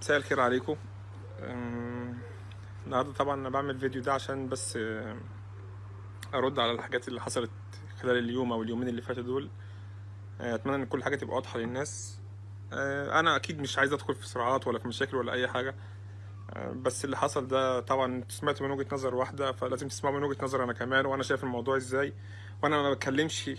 مساء الخير عليكم. النهارده طبعا أنا بعمل فيديو ده عشان بس أرد على الحاجات اللي حصلت خلال اليوم أو اليومين اللي فاتوا دول. أه، أتمنى إن كل حاجة تبقى واضحة للناس. أه، أنا أكيد مش عايز أدخل في صراعات ولا في مشاكل ولا أي حاجة. أه، بس اللي حصل ده طبعا سمعتوا من وجهة نظر واحدة فلازم تسمعوا من وجهة نظر أنا كمان وأنا شايف الموضوع إزاي. وأنا ما بتكلمش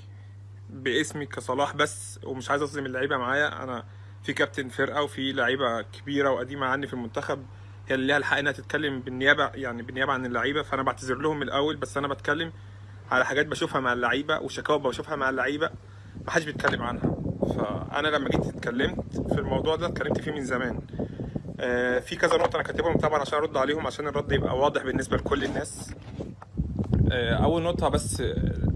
باسمي كصلاح بس ومش عايز أظلم اللعيبة معايا. أنا في كابتن فرقة وفي لعيبة كبيرة وقديمة عني في المنتخب هي اللي ليها الحق إنها تتكلم بالنيابة يعني بالنيابة عن اللعيبة. فأنا بعتذر لهم من الأول بس أنا بتكلم على حاجات بشوفها مع اللعيبة وشكاوى بشوفها مع اللعيبة ما حدش بيتكلم عنها. فأنا لما جيت اتكلمت في الموضوع ده اتكلمت فيه من زمان. آه، في كذا نقطة أنا كاتبهم طبعا عشان أرد عليهم عشان الرد يبقى واضح بالنسبة لكل الناس. آه، أول نقطة بس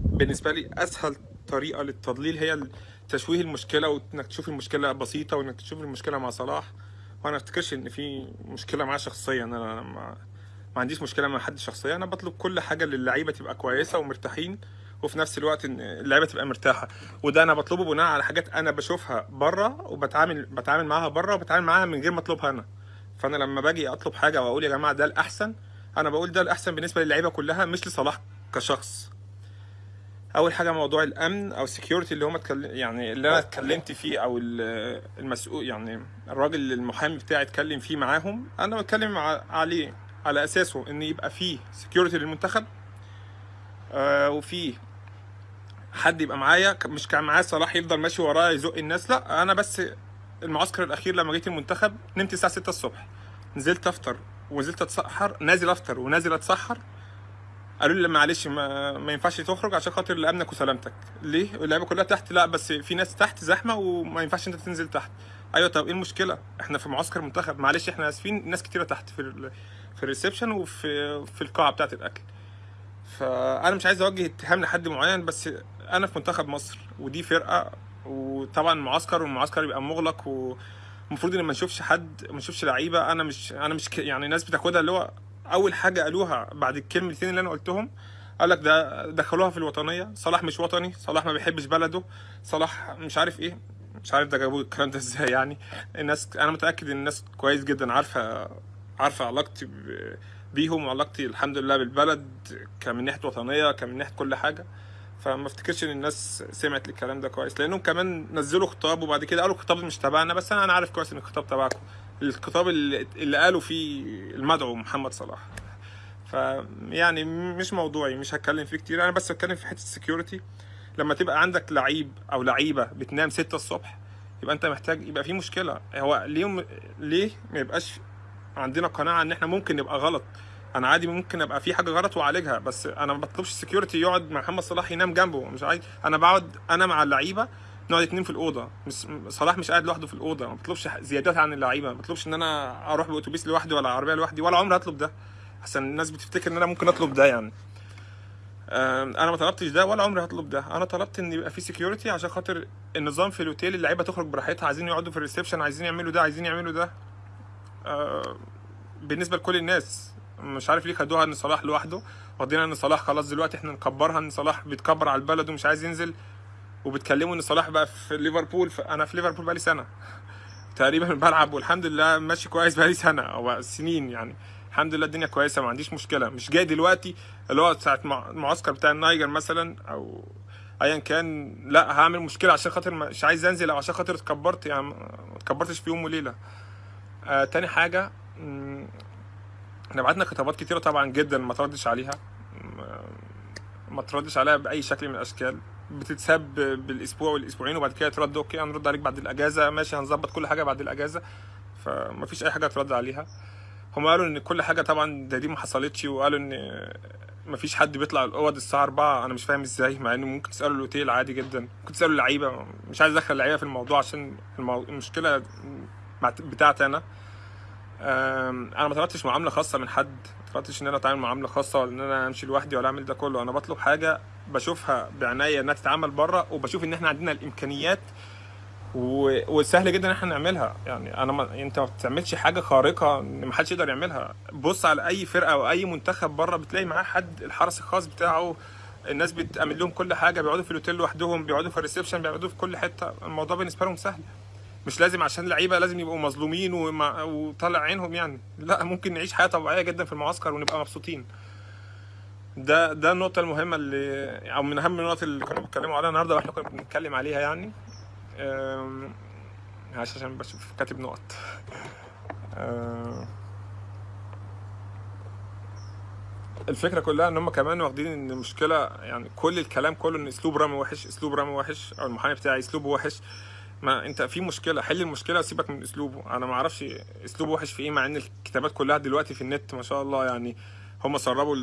بالنسبة لي أسهل طريقة للتضليل هي تشويه المشكلة وإنك تشوف المشكلة بسيطة وإنك تشوف المشكلة مع صلاح وأنا أفتكرش إن في مشكلة معاه شخصيا. أنا ما, ما عنديش مشكلة مع حد شخصيا. أنا بطلب كل حاجة للعيبة تبقى كويسة ومرتاحين وفي نفس الوقت إن اللعيبة تبقى مرتاحة. وده أنا بطلبه بناء على حاجات أنا بشوفها بره وبتعامل بتعامل معاها بره وبتعامل معاها من غير ما أطلبها أنا. فأنا لما باجي أطلب حاجة وأقول يا جماعة ده الأحسن أنا بقول ده الأحسن بالنسبة للعيبة كلها مش لصلاح كشخص. أول حاجة موضوع الأمن أو ال security اللي هم اتكلم يعني اللي أنا اتكلمت فيه أو ال- المسؤول يعني الراجل المحامي بتاعي اتكلم فيه معاهم أنا بتكلم عليه على أساسه إن يبقى فيه security للمنتخب آه وفيه حد يبقى معايا مش كان معايا صلاح يفضل ماشي ورايا يزق الناس لأ أنا بس المعسكر الأخير لما جيت المنتخب نمت الساعة 6 الصبح نزلت أفطر ونزلت أتسحر نازل أفطر ونازل أتسحر قالوا لي معلش ما, ما ينفعش تخرج عشان خاطر لأمنك وسلامتك. ليه؟ اللعيبه كلها تحت. لا بس في ناس تحت زحمة وما ينفعش انت تنزل تحت. أيوه طب إيه المشكلة؟ إحنا في معسكر منتخب. معلش إحنا آسفين ناس كتيرة تحت في ال في الريسبشن وفي في القاعة بتاعة الأكل. فأنا مش عايز أوجه اتهام لحد معين بس أنا في منتخب مصر ودي فرقة وطبعا معسكر والمعسكر يبقى مغلق ومفروض إن ما نشوفش حد ما نشوفش لعيبة. أنا مش أنا مش يعني الناس بتاخدها اللي هو أول حاجة قالوها بعد الكلمتين اللي أنا قلتهم قال لك ده دخلوها في الوطنية. صلاح مش وطني صلاح ما بيحبش بلده. صلاح مش عارف إيه مش عارف ده جابوا الكلام ده إزاي يعني. الناس أنا متأكد إن الناس كويس جدا عارفة عارفة علاقتي بيهم وعلاقتي الحمد لله بالبلد كمن ناحية وطنية كمن ناحية كل حاجة. فما افتكرش إن الناس سمعت الكلام ده كويس. لأنهم كمان نزلوا خطاب وبعد كده قالوا الخطاب مش تبعنا بس أنا عارف كويس إن الخطاب تبعكم. الخطاب اللي, قالوا فيه المدعو محمد صلاح. ف يعني مش موضوعي مش هتكلم فيه كتير. أنا بس هتكلم في حتة ال security لما تبقى عندك لعيب أو لعيبة بتنام 6 الصبح يبقى أنت محتاج يبقى في مشكلة. هو ليه ليه ما يبقاش عندنا قناعة إن إحنا ممكن نبقى غلط؟ أنا عادي ممكن أبقى في حاجة غلط وأعالجها بس أنا ما بطلبش ال security يقعد محمد صلاح ينام جنبه. مش عايز أنا بقعد أنا مع اللعيبة نقعد اتنين في الأوضة. مش صلاح مش قاعد لوحده في الأوضة. ما بطلبش زيادات عن اللعيبة. ما بطلبش إن أنا أروح بأتوبيس لوحدي ولا عربية لوحدي ولا عمري هطلب ده. عشان الناس بتفتكر إن أنا ممكن أطلب ده يعني. أنا ما طلبتش ده ولا عمري هطلب ده. أنا طلبت إن يبقى في security عشان خاطر النظام في الأوتيل اللعيبة تخرج براحتها عايزين يقعدوا في ال reception عايزين يعملوا ده عايزين يعملوا ده. بالنسبة لكل الناس. مش عارف ليه خدوها إن صلاح لوحده. واخدين إن صلاح خلاص دلوقتي إحنا نكبرها إن صلاح بيتكبر على البلد ومش عايز ينزل. وبتكلموا إن صلاح بقى في ليفربول أنا في ليفربول بقالي سنة. تقريبا بلعب والحمد لله ماشي كويس بقالي سنة. أو سنين يعني. الحمد لله الدنيا كويسة ما عنديش مشكلة. مش جاي دلوقتي اللي هو ساعة مع- المعسكر بتاع النايجر مثلا أو ايا كان. لا هعمل مشكلة عشان خاطر مش عايز أنزل أو عشان خاطر اتكبرت يعني ما اتكبرتش في يوم وليلة. آه تاني حاجة إحنا بعتنا خطابات كتيرة طبعا جدا ما تردش عليها. ما تردش عليها بأي شكل من الأشكال. بتتساب بالاسبوع والاسبوعين وبعد كده ترد أوكي هنرد عليك بعد الأجازة. ماشي هنظبط كل حاجة بعد الأجازة. فما فيش أي حاجة ترد عليها. هم قالوا إن كل حاجة طبعا ده دي ما حصلتش وقالوا إن ما فيش حد بيطلع الأوض الساعة 4 أنا مش فاهم إزاي مع إنه ممكن تسالوا الأوتيل عادي جدا. ممكن تسالوا اللعيبة. مش عايز أدخل اللعيبة في الموضوع عشان. المشكلة بتاعتي أنا. أنا ما طلبتش معاملة خاصة من حد. طلبتش إن أنا أتعامل معامله خاصة ولا إن أنا أمشي لوحدي ولا أعمل ده كله. أنا بطلب حاجة بشوفها بعناية إنها تتعمل بره وبشوف إن إحنا عندنا الإمكانيات و... وسهل جدا إن إحنا نعملها. يعني أنا ما... أنت ما بتعملش حاجة خارقة إن ما حدش يقدر يعملها. بص على أي فرقة أو أي منتخب بره بتلاقي معاه حد الحرس الخاص بتاعه الناس بتعمل لهم كل حاجة بيقعدوا في الأوتيل لوحدهم بيقعدوا في الريسبشن بيقعدوا في كل حتة. الموضوع بالنسبة لهم سهل. مش لازم عشان لعيبة لازم يبقوا مظلومين ومع- وطالع عينهم يعني. لا ممكن نعيش حياة طبيعية جدا في المعسكر ونبقى مبسوطين. ده ده النقطة المهمة اللي أو من أهم النقط اللي كانوا بيتكلموا عليها النهارده وإحنا كنا بنتكلم عليها يعني. عشان بشوف كاتب نقط. الفكرة كلها إن هم كمان واخدين إن المشكلة يعني كل الكلام كله إن أسلوب رامي وحش أسلوب رامي وحش أو المحامي بتاعي أسلوبه وحش. ما انت في مشكلة حل المشكلة وسيبك من أسلوبه. أنا ما أعرفش أسلوبه وحش في إيه مع إن الكتابات كلها دلوقتي في النت ما شاء الله يعني هم سربوا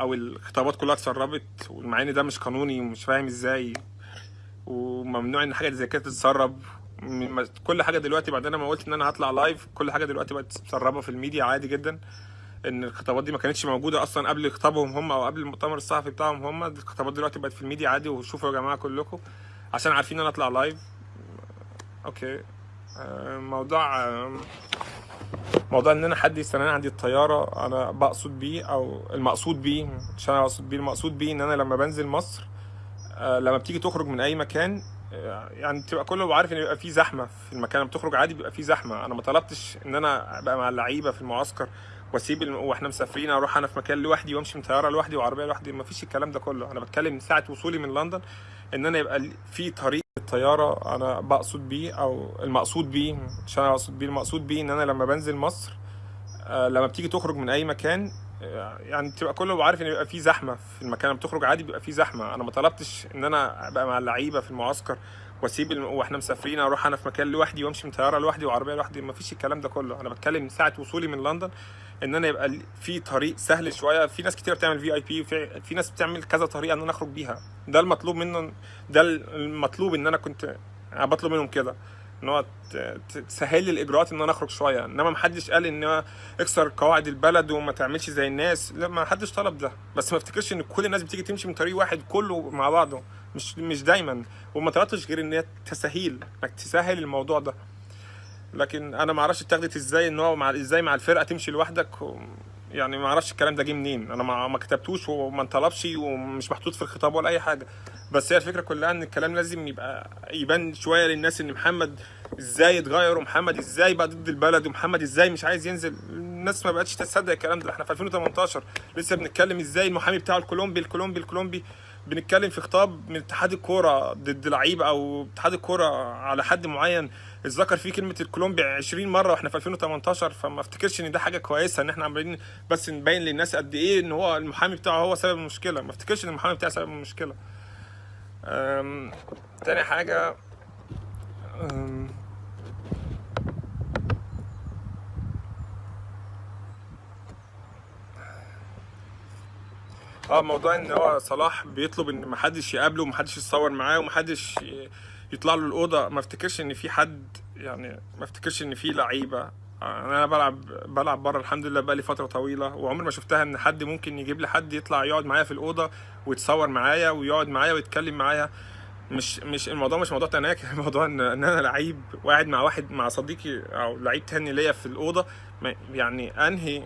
أو الخطابات كلها اتسربت ومع إن ده مش قانوني ومش فاهم إزاي وممنوع إن حاجة زي كده تتسرب. كل حاجة دلوقتي بعد أنا ما قلت إن أنا هطلع live كل حاجة دلوقتي بقت متسربة في الميديا عادي جدا. إن الخطابات دي ما كانتش موجودة أصلا قبل خطابهم هم أو قبل المؤتمر الصحفي بتاعهم هم الخطابات دلوقتي بقت في الميديا عادي وشوفوا يا جماعة كلكم عشان عارفين إن أنا اطلع live okay. آه، موضوع آه، موضوع إن أنا حد يستناني عندي الطيارة أنا بقصد بيه أو المقصود بيه مش أنا بقصد بيه المقصود بيه إن أنا لما بنزل مصر آه، لما بتيجي تخرج من أي مكان يعني تبقى كله عارف إن بيبقى فيه زحمة في المكان لما بتخرج عادي بيبقى فيه زحمة. أنا ما طلبتش إن أنا أبقى مع اللعيبة في المعسكر وأسيب الم... وإحنا مسافرين أروح أنا في مكان لوحدي وأمشي من طيارة لوحدي وعربية لوحدي ما فيش الكلام ده كله. أنا بتكلم من ساعة وصولي من لندن إن أنا يبقى في طريق الطيارة أنا بقصد بيه أو المقصود بيه مش أنا بقصد بيه المقصود بيه إن أنا لما بنزل مصر آه، لما بتيجي تخرج من أي مكان آه، يعني تبقى كله عارف إن بيبقى فيه زحمة في المكان لما بتخرج عادي بيبقى فيه زحمة. أنا ما طلبتش إن أنا أبقى مع اللعيبة في المعسكر وأسيب الم... وإحنا مسافرين أروح أنا في مكان لوحدي وأمشي من طيارة لوحدي وعربية لوحدي ما فيش الكلام ده كله. أنا بتكلم من ساعة وصولي من لندن إن أنا يبقى في طريق سهل شوية. في ناس كتير بتعمل في اي بي في ناس بتعمل كذا طريقة إن أنا أخرج بيها. ده المطلوب منه ده المطلوب إن أنا كنت بطلب منهم كده إن هو تسهل لي الإجراءات إن أنا أخرج شوية. إنما ما حدش قال إن اكسر قواعد البلد وما تعملش زي الناس. لا ما حدش طلب ده. بس ما افتكرش إن كل الناس بتيجي تمشي من طريق واحد كله مع بعضه. مش مش دايما. وما طلبتش غير إن هي تسهيل إنك تسهل الموضوع ده. لكن أنا ما أعرفش اتاخدت إزاي إن هو مع إزاي مع الفرقة تمشي لوحدك و... يعني ما أعرفش الكلام ده جه منين. أنا ما ما كتبتوش وما انطلبش ومش محطوط في الخطاب ولا أي حاجة. بس هي الفكرة كلها إن الكلام لازم يبقى يبان شوية للناس إن محمد إزاي اتغير ومحمد إزاي بقى ضد البلد ومحمد إزاي مش عايز ينزل. الناس ما بقتش تصدق الكلام ده. إحنا في 2018 لسه بنتكلم إزاي المحامي بتاعه الكولومبي الكولومبي الكولومبي بنتكلم في خطاب من اتحاد الكورة ضد لعيب أو اتحاد الكورة على حد معين. اتذكر فيه كلمة الكولومبي 20 مرة وإحنا في 2018 فما افتكرش إن ده حاجة كويسة إن إحنا عمالين بس نبين للناس قد إيه إن هو المحامي بتاعه هو سبب المشكلة. ما افتكرش إن المحامي بتاعه سبب المشكلة. أم، تاني حاجة. أم، آه موضوع إن هو صلاح بيطلب إن محدش يقابله ومحدش يتصور معاه ومحدش يطلع له الأوضة. ما افتكرش إن في حد يعني ما افتكرش إن في لعيبة. أنا بلعب بلعب بره الحمد لله بقالي فترة طويلة وعمري ما شفتها إن حد ممكن يجيب لي حد يطلع يقعد معايا في الأوضة ويتصور معايا ويقعد معايا ويتكلم معايا. مش مش الموضوع مش موضوع تناكر الموضوع إن إن أنا لعيب وقاعد مع واحد مع صديقي أو لعيب تاني ليا في الأوضة. يعني أنهي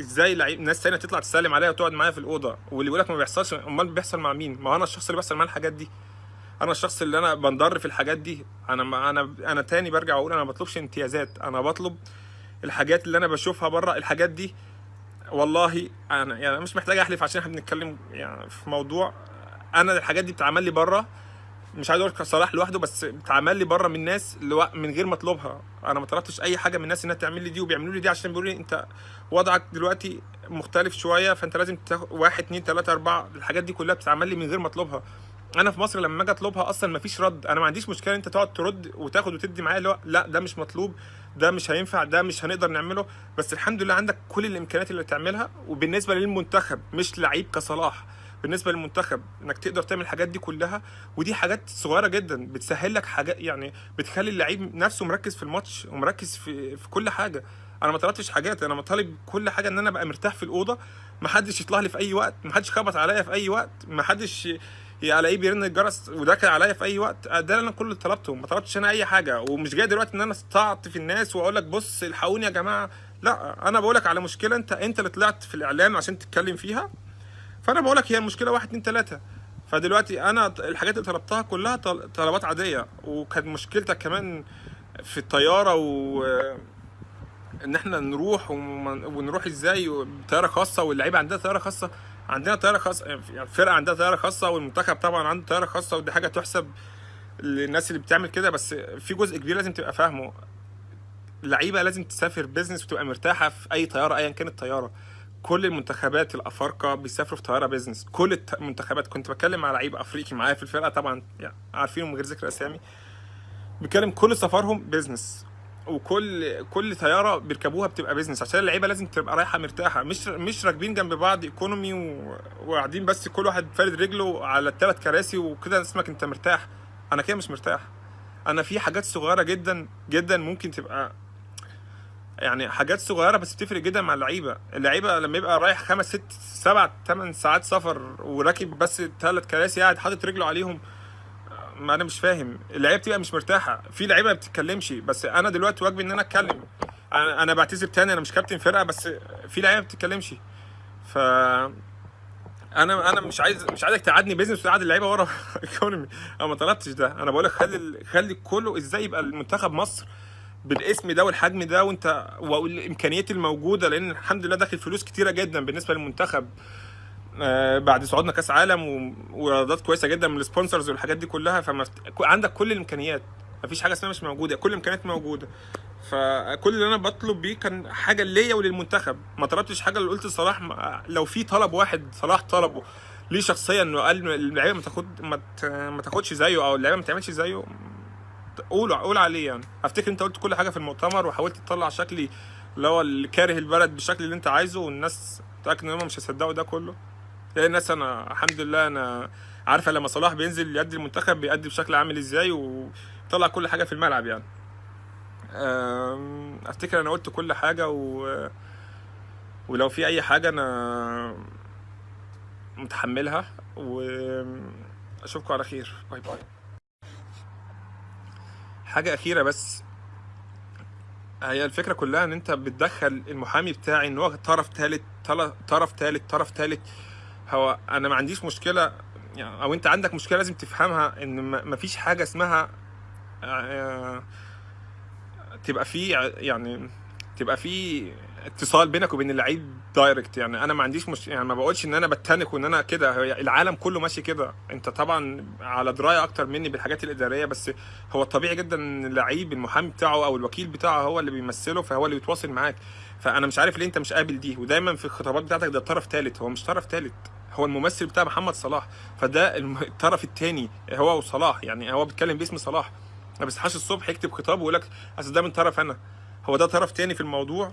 إزاي لعيب ناس تانية تطلع تسلم عليا وتقعد معايا في الأوضة؟ واللي يقول لك ما بيحصلش أمال بيحصل مع مين؟ ما أنا الشخص اللي بيحصل معاه الحاجات دي. أنا الشخص اللي أنا بنضر في الحاجات دي. أنا ما أنا أنا تاني برجع أقول أنا ما بطلبش امتيازات. أنا بطلب الحاجات اللي أنا بشوفها بره الحاجات دي. والله أنا يعني مش محتاج أحلف عشان إحنا بنتكلم يعني في موضوع. أنا الحاجات دي بتعمل لي بره. مش عايز أقول لك صلاح لوحده بس بتعمل لي بره من ناس. من غير ما اطلبها أنا ما طلبتش أي حاجة من الناس إنها تعمل لي دي وبيعملوا لي دي عشان بيقولوا لي أنت وضعك دلوقتي مختلف شوية فأنت لازم تاخد واحد اتنين تلاتة أربعة الحاجات دي كلها بتتعمل لي من غير ما اطلبها أنا في مصر لما أجي أطلبها أصلا ما فيش رد. أنا ما عنديش مشكلة أنت تقعد ترد وتاخد وتدي معايا اللي هو لأ ده مش مطلوب ده مش هينفع ده مش هنقدر نعمله. بس الحمد لله عندك كل الإمكانيات اللي تعملها. وبالنسبة للمنتخب مش لعيب كصلاح. بالنسبة للمنتخب إنك تقدر تعمل الحاجات دي كلها ودي حاجات صغيرة جدا بتسهل لك حاجات يعني بتخلي اللعيب نفسه مركز في الماتش ومركز في في كل حاجة. أنا ما طلبتش حاجات أنا مطالب كل حاجة إن أنا أبقى مرتاح في الأوضة ما حدش يطلع لي في أي وقت ما حدش خبط عليا في أي وقت ما حدش ألاقيه بيرن الجرس وداخل عليا في أي وقت. ده اللي أنا كل اللي طلبته ما طلبتش أنا أي حاجة. ومش جاي دلوقتي إن أنا استعط في الناس وأقول لك بص الحقوني يا جماعة. لا أنا بقول لك على مشكلة أنت أنت اللي طلعت في الاعلام عشان تتكلم فيها. فأنا بقول لك هي المشكلة واحد اتنين تلاتة. فدلوقتي أنا الحاجات اللي طلبتها كلها طل- طلبات عادية. وكانت مشكلتك كمان في الطيارة و إن إحنا نروح ونروح إزاي؟ بطياره خاصة واللعيبة عندها طيارة خاصة. عندنا طيارة خاصة يعني الفرقه عندها طيارة خاصة والمنتخب طبعا عنده طيارة خاصة ودي حاجة تحسب للناس اللي بتعمل كده. بس في جزء كبير لازم تبقى فاهمه. اللعيبة لازم تسافر business وتبقى مرتاحة في أي طيارة ايا كانت الطياره كل المنتخبات الأفارقة بيسافروا في طيارة business كل المنتخبات كنت بتكلم مع لعيب أفريقي معايا في الفرقة طبعا يعني عارفينه من غير ذكر أسامي. بيتكلم كل سفرهم business وكل كل طيارة بيركبوها بتبقى business عشان اللعيبة لازم تبقى رايحة مرتاحة. مش مش راكبين جنب بعض economy وقاعدين بس كل واحد فارد رجله على الثلاث كراسي وكده اسمك أنت مرتاح. أنا كده مش مرتاح. أنا في حاجات صغيرة جدا جدا ممكن تبقى يعني حاجات صغيرة بس بتفرق جدا مع اللعيبة. اللعيبة لما يبقى رايح خمس ست سبع ثمان ساعات سفر وراكب بس ثلاث كراسي قاعد حاطط رجله عليهم ما أنا مش فاهم. اللعيبة بتبقى مش مرتاحة. في لعيبة ما بتتكلمش بس أنا دلوقتي واجبي إن أنا أتكلم. أنا أنا بعتذر تاني أنا مش كابتن فرقة بس في لعيبة ما بتتكلمش. ف أنا أنا مش عايز مش عايزك تقعدني business وتقعد اللعيبة ورا economy أنا ما طلبتش ده. أنا بقول لك خلي خلي كله إزاي يبقى المنتخب مصر بالاسم ده والحجم ده وانت والامكانيات الموجودة لأن الحمد لله داخل فلوس كتيرة جدا بالنسبة للمنتخب. آه، بعد صعودنا كأس عالم وإيرادات كويسة جدا من ال sponsors والحاجات دي كلها فما عندك كل الإمكانيات. مفيش حاجة اسمها مش موجودة كل الإمكانيات موجودة. فكل اللي أنا بطلب بيه كان حاجة ليا وللمنتخب. ما طلبتش حاجة اللي قلت صلاح ما- لو في طلب واحد صلاح طلبه. ليه شخصيا؟ انه قال اللعيبة ما تاخد ما تاخدش زيه أو اللعيبة ما تعملش زيه. قول قول عليه يعني. أفتكر أنت قلت كل حاجة في المؤتمر وحاولت تطلع شكلي اللي هو اللي كاره البلد بالشكل اللي أنت عايزه والناس متاكد إن هم مش هيصدقوا ده كله. لأن الناس أنا الحمد لله أنا عارفه لما صلاح بينزل يدي المنتخب بيأدي بشكل عامل إزاي وطلع كل حاجة في الملعب يعني. أفتكر أنا قلت كل حاجة و... ولو في أي حاجة أنا متحملها. وأشوفكم على خير. باي باي. حاجة أخيرة بس. هي الفكرة كلها إن أنت بتدخل المحامي بتاعي إن هو طرف ثالث طرف ثالث طرف ثالث هو أنا ما عنديش مشكلة يعني أو أنت عندك مشكلة لازم تفهمها إن ما فيش حاجة اسمها آه، تبقى في ع- يعني تبقى في اتصال بينك وبين اللعيب دايركت يعني أنا ما عنديش مش يعني ما بقولش إن أنا بتنك وإن أنا كده. العالم كله ماشي كده. أنت طبعا على دراية أكتر مني بالحاجات الإدارية بس هو الطبيعي جدا إن اللعيب المحامي بتاعه أو الوكيل بتاعه هو اللي بيمثله فهو اللي بيتواصل معاك. فأنا مش عارف ليه أنت مش قابل دي. ودايما في الخطابات بتاعتك ده طرف ثالث هو مش طرف ثالث هو الممثل بتاع محمد صلاح. فده الطرف الثاني هو وصلاح. يعني هو بيتكلم باسم صلاح. ما بيصحاش الصبح يكتب خطاب ويقول لك أصل ده من طرف أنا. هو ده طرف تاني في الموضوع.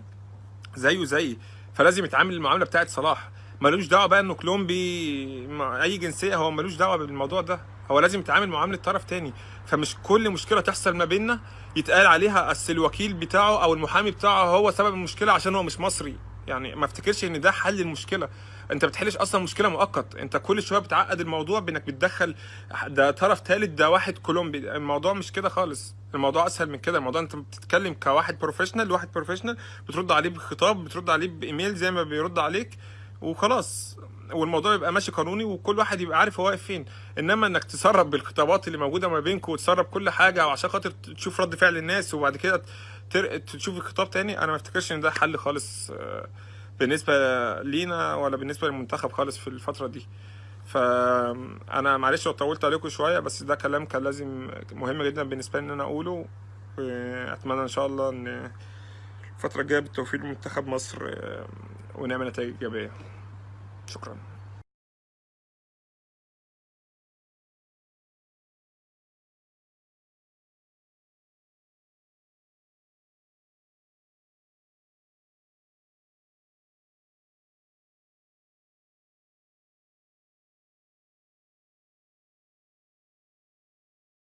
زيه زيي فلازم يتعامل المعاملة بتاعت صلاح. ملوش دعوة بقى إنه كولومبي أي جنسية هو ملوش دعوة بالموضوع ده. هو لازم يتعامل معاملة طرف تاني. فمش كل مشكلة تحصل ما بيننا يتقال عليها أصل الوكيل بتاعه أو المحامي بتاعه هو سبب المشكلة عشان هو مش مصري. يعني ما افتكرش إن ده حل المشكلة. انت بتحلش أصلا مشكلة مؤقت. انت كل شوية بتعقد الموضوع بانك بتدخل ده طرف ثالث ده واحد كولومبي. الموضوع مش كده خالص. الموضوع اسهل من كده. الموضوع انت بتتكلم كواحد professional واحد professional بترد عليه بخطاب بترد عليه بإيميل زي ما بيرد عليك وخلاص. والموضوع يبقى ماشي قانوني وكل واحد يبقى عارف هو واقف فين. انما انك تسرب بالخطابات اللي موجودة ما بينكم وتسرب كل حاجة وعشان خاطر تشوف رد فعل الناس وبعد كده تر... تشوف الخطاب تاني أنا ما افتكرش ان ده حل خالص. آه، بالنسبة لينا ولا بالنسبة للمنتخب خالص في الفترة دي. فانا معلش لو طولت عليكم شوية بس ده كلام كان لازم مهم جدا بالنسبة لي إن أنا أقوله وأتمنى إن شاء الله إن الفترة الجاية بالتوفيق لمنتخب مصر آه، ونعمل نتائج إيجابية. شكرا.